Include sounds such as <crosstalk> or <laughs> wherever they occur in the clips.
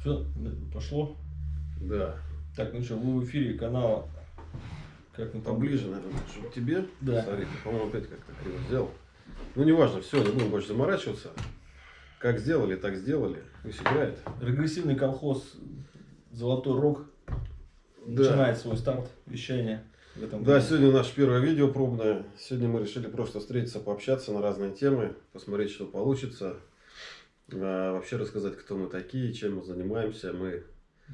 Все, пошло. Да. Так, ну что, вы в эфире канала. Как мы там? Поближе, наверное, чтобы тебе. Да. Смотри, по-моему, опять как-то криво сделал. Ну, неважно, все, не будем больше заморачиваться. Как сделали, так сделали. Пусть играет. Регрессивный колхоз Золотой Рог Да. начинает свой старт вещания в этом Да, году. сегодня наше первое видео пробное. Сегодня мы решили просто встретиться, пообщаться на разные темы, посмотреть, что получится. А, вообще рассказать, кто мы такие, чем мы занимаемся. Мы,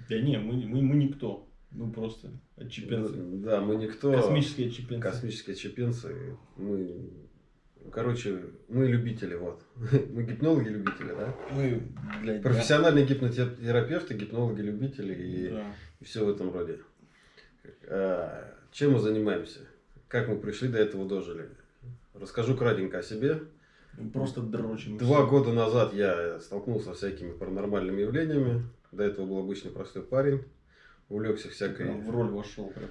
Да не, мы, мы, мы никто. Мы просто отчепенцы. да, мы никто. Космические отчепенцы. Космические чепенцы. Мы, короче, мы любители, вот. <laughs> Мы гипнологи-любители, да? Мы, блядь, да. Профессиональные гипнотерапевты, гипнологи-любители и, Да. и все в этом роде. А, Чем мы занимаемся? Как мы пришли до этого дожили? Расскажу кратенько о себе. Просто дрочим. Два года назад я столкнулся со всякими паранормальными явлениями. До этого был обычный простой парень. Увлекся всякой, Прям в роль вошел. прям.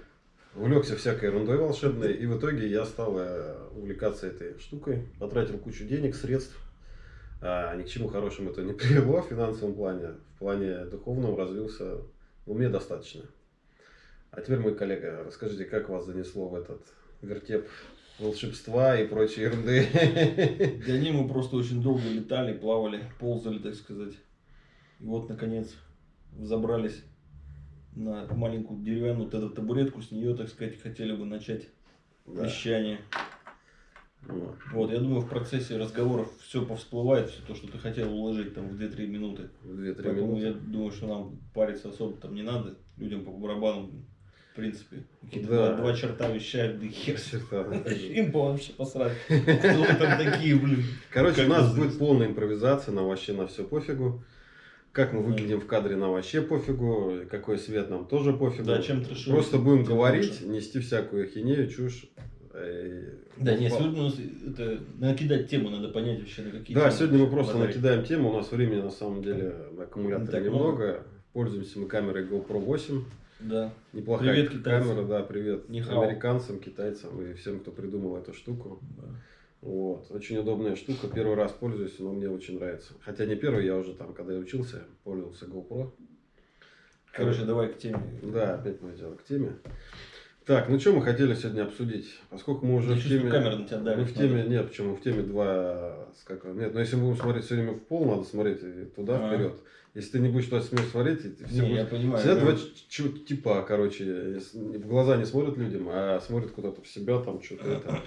увлекся всякой ерундой волшебной. И в итоге я стал э, увлекаться этой штукой. Потратил кучу денег, средств. А, ни к чему хорошему это не <laughs> привело в финансовом плане. В плане духовном развился ну, мне достаточно. А теперь, мой коллега, расскажите, как вас занесло в этот вертеп волшебства и прочей ерунды? Да не, мы просто очень долго летали, плавали, ползали, так сказать. И вот, наконец, забрались на маленькую деревянную вот эту табуретку. С нее, так сказать, хотели бы начать Да. вещание. Вот. Вот, я думаю, в процессе разговоров все повсплывает, все то, что ты хотел уложить там в 2-3 минуты. В 2-3 Поэтому я минуты. думаю, что нам париться особо там не надо. Людям по барабану, в принципе. Какие-то Да. два, два черта вещают, да хер. Черта. <laughs> Им по вообще посрать. <laughs> Кто там такие, блин? Короче, Как у нас будет полная импровизация, нам вообще на все пофигу. Как мы выглядим в кадре, нам вообще пофигу. Какой свет, нам тоже пофигу. Да, чем трешовый, Просто будем говорить, лучше. нести всякую хинею, чушь. Э, Да, нет, сегодня у нас это, накидать тему, надо понять вообще на какие Да, темы сегодня мы просто накидаем тему. У нас времени на самом деле на аккумуляторе Не так немного. Пользуемся мы камерой GoPro 8. Да. Неплохая Привет, китайцам. камера, да, привет Нихао. американцам, китайцам и всем, кто придумал эту штуку. да. Вот. Очень удобная штука. Первый раз пользуюсь, но мне очень нравится. Хотя не первый, я уже там, когда я учился, пользовался GoPro. Короче, давай к теме. Да, опять мы дело к теме. Так, ну что мы хотели сегодня обсудить? Поскольку мы уже Я в чувствую, теме... камера на тебя мы давит. в теме, нет, почему в теме два, как, нет, но если мы будем смотреть все время в пол, надо смотреть и туда, А. вперед. Если ты не будешь туда смерть смотреть, ты все Не, будешь- я понимаю. Я два типа, короче, в глаза не смотрят людям, а смотрят куда-то в себя, там что-то это.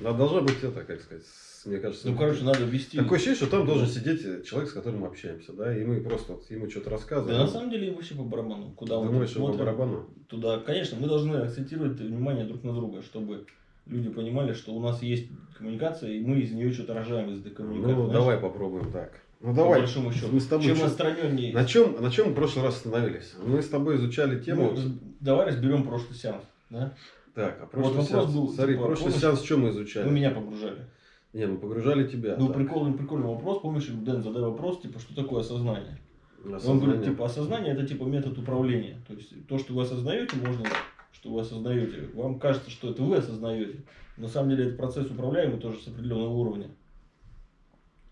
Да, должна быть это, как сказать, мне кажется. Ну, короче, надо вести. Такое ощущение, что там должен сидеть человек, с которым мы общаемся, да, и мы просто вот ему что-то рассказываем. Да на самом деле вообще по барабану. Куда мы Думаешь, что по смотрим, барабану? Туда, конечно, мы должны акцентировать внимание друг на друга, чтобы люди понимали, что у нас есть коммуникация, и мы из нее что-то рожаем из этой коммуникации. Ну, знаешь, давай попробуем так. Ну, по давай. большому счету. Мы с тобой Чем отстраненнее. На чем, на чем мы в прошлый раз остановились? Мы с тобой изучали тему. Ну, давай разберем прошлый сеанс. Да? Так, а прошлый вопрос сеанс. был, Смотри, типа, прошлый помнишь, сеанс что мы изучали? Вы меня погружали. Не, мы погружали тебя. Ну, так. прикольный, прикольный вопрос. Помнишь, Дэн, задай вопрос, типа, что такое осознание? На Он говорит, типа, осознание это типа метод управления. То есть то, что вы осознаете, можно, что вы осознаете. Вам кажется, что это вы осознаете. На самом деле это процесс управляемый тоже с определенного уровня.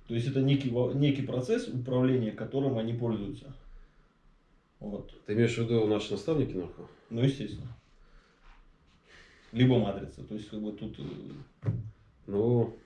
То есть это некий, некий процесс управления, которым они пользуются. Вот. Ты имеешь в виду наши наставники, нахуй? Ну, естественно. Либо матрица. То есть, как бы тут... э, Ну,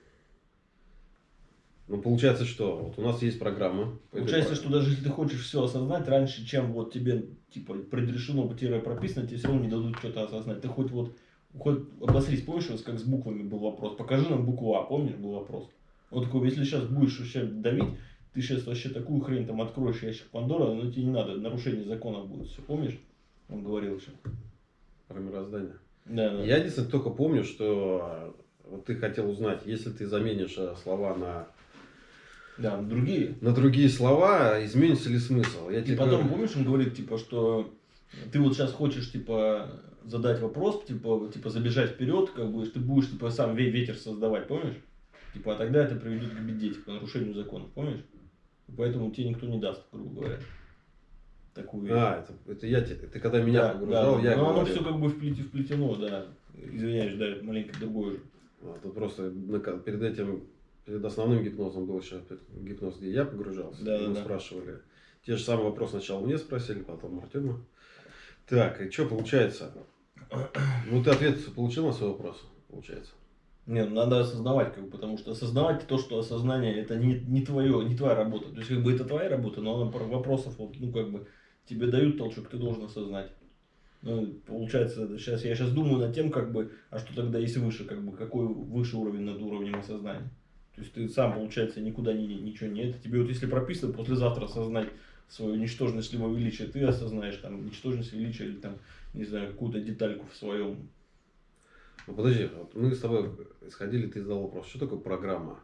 ну, получается, что? Вот у нас есть программа. Получается, что даже если ты хочешь все осознать раньше, чем вот тебе типа предрешено, тире прописано, тебе все равно не дадут что-то осознать. Ты хоть вот хоть обосрись, помнишь, вот как с буквами был вопрос? Покажи нам букву А, помнишь, был вопрос? Вот такой, если сейчас будешь вообще давить, ты сейчас вообще такую хрень там откроешь ящик Пандора, но тебе не надо, нарушение законов будет, все, помнишь? Он говорил еще. Про мироздание. Да, да. Я единственное только помню, что э, вот ты хотел узнать, если ты заменишь э, слова на, Да, другие. на другие слова, изменится ли смысл? Я И тебе потом, говорю, помнишь, он говорит, типа, что ты вот сейчас хочешь, типа, задать вопрос, типа, типа забежать вперед, как бы, ты будешь, типа, сам ве- ветер создавать, помнишь? Типа, а тогда это приведет к беде, типа, нарушению законов, помнишь? И поэтому тебе никто не даст, грубо говоря. Такую. А, это, это я тебе, ты когда меня Да, погружал, да, я Но оно все как бы вплете- вплетено, да. Извиняюсь, да, маленько другое же. А, тут просто перед этим, перед основным гипнозом был еще гипноз, где я погружался. Да, мы да. спрашивали, Те же самые вопросы сначала мне спросили, потом Артему. Так, и что получается? Ну, ты ответ получил на свой вопрос, получается? Не, ну надо осознавать, как бы, потому что осознавать то, что осознание это не, не твое, не твоя работа. То есть, как бы это твоя работа, но вопросов, вот, ну, как бы, тебе дают толчок, ты должен осознать. Ну, получается, сейчас я сейчас думаю над тем, как бы, а что тогда есть выше, как бы, какой выше уровень над уровнем осознания. То есть ты сам, получается, никуда не, ничего не это. Тебе вот если прописано послезавтра осознать свою ничтожность либо величие, ты осознаешь там ничтожность, величие или там, не знаю, какую-то детальку в своем. Ну подожди, вот мы с тобой исходили, ты задал вопрос, что такое программа?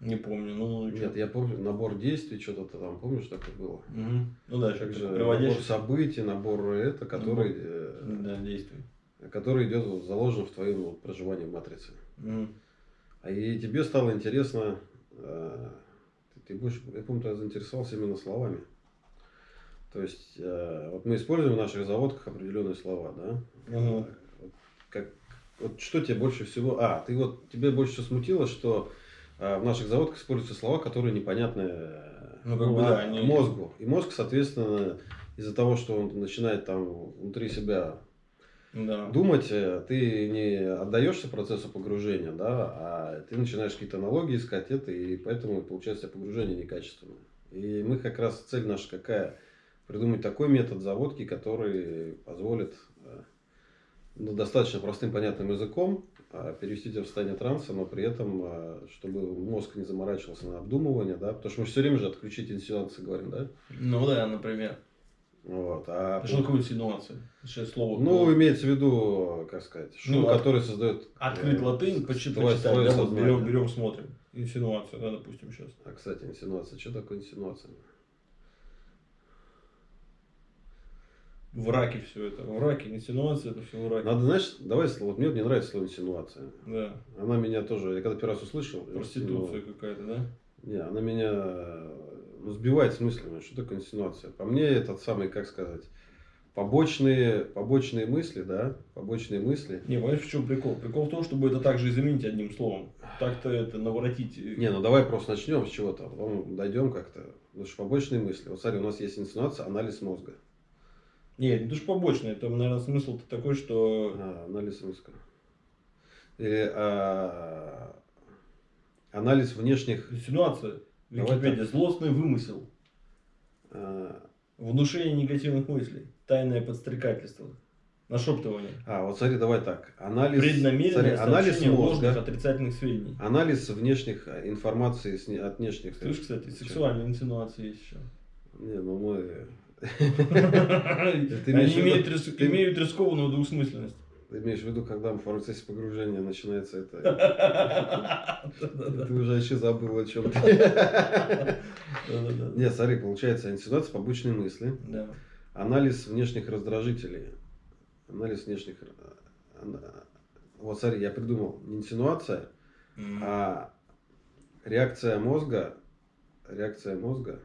Не помню, ну... Нет, я помню, набор действий, что-то ты там, помнишь, такое было? Угу. Ну да, Как же приводящий... набор событий, набор это, который, Ну, да, действий. э, который идет, вот, заложен в твоем вот, проживании в матрице. Угу. А и тебе стало интересно, э, ты, ты больше, я помню, ты заинтересовался именно словами. То есть, э, вот мы используем в наших заводках определенные слова, да? Мгм. Как, вот что тебе больше всего... А, ты вот, тебе больше всего смутило, что э, в наших заводках используются слова, которые непонятны э, Ну, как бы, да, а, они- мозгу. И мозг, соответственно, из-за того, что он начинает там внутри себя Да. думать, э, ты не отдаешься процессу погружения, да, а ты начинаешь какие-то аналогии искать это, и поэтому получается погружение некачественное. И мы как раз цель наша какая? Придумать такой метод заводки, который позволит ну, достаточно простым понятным языком э, перевести в состояние транса, но при этом, э, чтобы мозг не заморачивался на обдумывание, да, потому что мы все время же отключить инсинуации говорим, да, Ну да, например. вот, а Что такое инсинуация? Слово. ну, имеется в виду, как сказать, шум, Ну, от- который создает... Открыть э, латынь, почитать, да, вот берем, берем, смотрим. Инсинуация, да, допустим, сейчас. А, кстати, инсинуация. Что такое инсинуация? В раке все это. В раке, инсинуация, это все в раке. Надо, знаешь, давай, слово- вот мне не нравится слово инсинуация. Да. Она меня тоже, я когда первый раз услышал... Проституция инсину- какая-то, да? Не, она меня э, ну, сбивает с мыслями. Что такое инсинуация? По мне, этот самый, как сказать, побочные, побочные мысли, да, побочные мысли. Не, понимаешь, в чем прикол? Прикол в том, чтобы это также и заменить одним словом. Так-то это наворотить. Не, ну давай просто начнем с чего-то, а потом дойдем как-то. Потому что побочные мысли. Вот смотри, у нас есть инсинуация, анализ мозга. Нет, это же побочное. Там, наверное, смысл-то такой, что... А, анализ мозга. Или а, анализ внешних... Давай Википедия. Злостный вымысел. а, Внушение негативных мыслей. Тайное подстрекательство. Нашептывание. А, вот смотри, давай так. Анализ, Преднамеренное смотри, анализ ложных мозга, отрицательных сведений. анализ внешних а, информации от внешних. Слышь, кстати, сексуальные инсинуации есть еще. Не, ну мы... Они имеют рискованную двусмысленность. Ты имеешь в виду, когда в процессе погружения начинается это... Ты уже вообще забыл о чем Да-да-да. Нет, смотри, получается инсинуация, побочные мысли. Анализ внешних раздражителей. Анализ внешних... Вот смотри, я придумал. Не инсинуация, а реакция мозга, реакция мозга.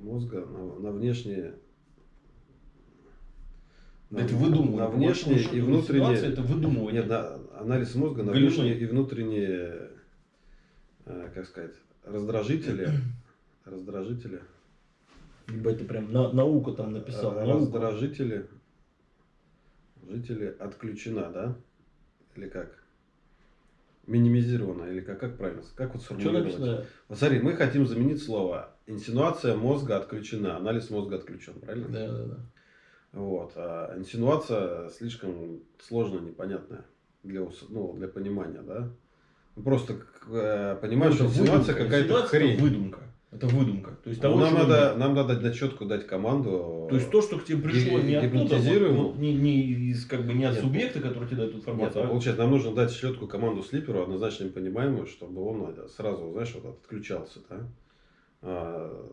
Мозга на, на внешние... Да это выдумывание. На внешние и внутренние... это выдумывание. Нет, на- анализ мозга на Галимый. внешние и внутренние, э, как сказать, раздражители. <clears throat> Раздражители. Либо это прям на- наука там написал. Э, наука. Раздражители. Жители отключена, да? Или как? Минимизирована, или как, как правильно? Как вот Что сформулировать? написано? Вот смотри, мы хотим заменить слово. Инсинуация мозга отключена, анализ мозга отключен, правильно? Да, да, да. Вот. А инсинуация слишком сложная, непонятная для, ну, для понимания, да? Просто э, понимаешь, что Ну, это инсинуация какая-то хрень. Выдумка. Это выдумка. То есть Ну, того, нам, надо, нет. нам надо дать четко дать команду. То есть то, что к тебе пришло не оттуда, вот, вот не, не из как бы не от Нет, субъекта, который тебе дает Нет, информацию, а а получается, нам нужно дать четкую команду слиперу, однозначно понимаемую, чтобы он это, сразу, знаешь, вот отключался, да? А,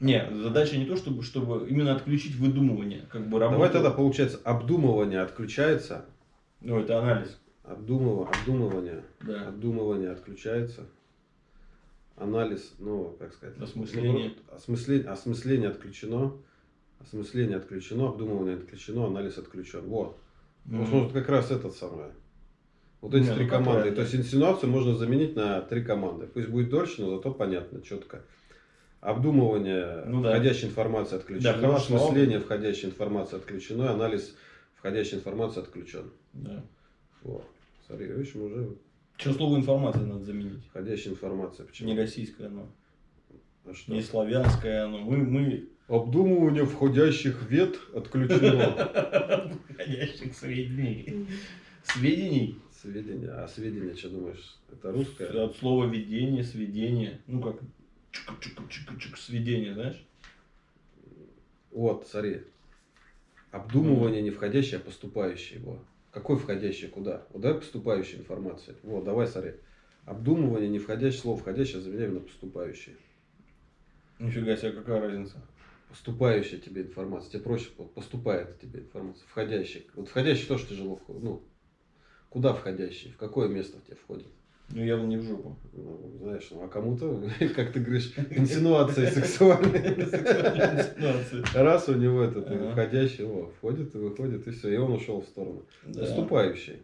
Не, задача не то, чтобы, чтобы именно отключить выдумывание, как бы работу. давай тогда, получается, обдумывание отключается, Ну, это анализ. обдумыва- обдумывание, Да. обдумывание отключается, анализ, ну, как сказать, Осмысление. осмысление, осмысление отключено, осмысление отключено, обдумывание отключено, анализ отключен. Вот. Мгм. вот как раз этот самое. Вот эти Не, три ну, команды. правильно. То есть инсинуацию можно заменить на три команды. Пусть будет дольше, но зато понятно, четко. Обдумывание Ну да. входящей информации отключено. Да, осмысление входящей информации отключено. Анализ входящей информации отключен. Да. Вот. Смотри, видишь, мы уже Что слово информация надо заменить? входящая информация. Почему? Не российское оно, А что? не славянское оно. Мы, мы Обдумывание входящих вет отключено. входящих сведений. Сведений. Сведения. А сведения, что думаешь, это русское? От слова ведение, сведение. Ну как чик-чик-чик-чик, сведение, знаешь? Вот, смотри. Обдумывание не входящее, а поступающее его. Какой входящий куда? Вот давай поступающая информация. Вот, давай, смотри. Обдумывание не входящее, слово входящее заменяем на поступающее. Нифига себе, какая разница? Поступающая тебе информация. Тебе проще вот поступает тебе информация. Входящий. Вот входящий тоже тяжело. Ну, куда входящий? В какое место в тебя входит? Ну явно не в жопу. Ну, знаешь, ну, а кому-то, <laughs> как ты говоришь, инсинуации сексуальные. Инсинуации. Раз у него этот входящий, о, входит и выходит, и все, и он ушел в сторону. Поступающий.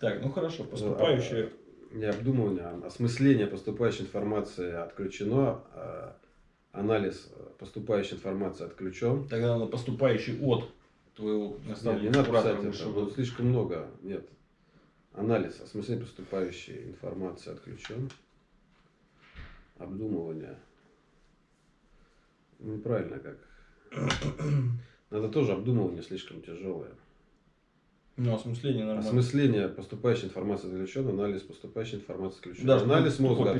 Так, ну хорошо, поступающие. Не обдумывание, а осмысление поступающей информации отключено, а анализ поступающей информации отключен. Тогда надо поступающий от твоего наставника. не надо писать это, слишком много. Нет. Анализ, осмысление поступающей информации отключен. Обдумывание. Неправильно как. <clears throat> Надо тоже обдумывание слишком тяжелое. Ну, осмысление нормально. Осмысление поступающей информации отключен, анализ поступающей информации отключен. Да, анализ мозга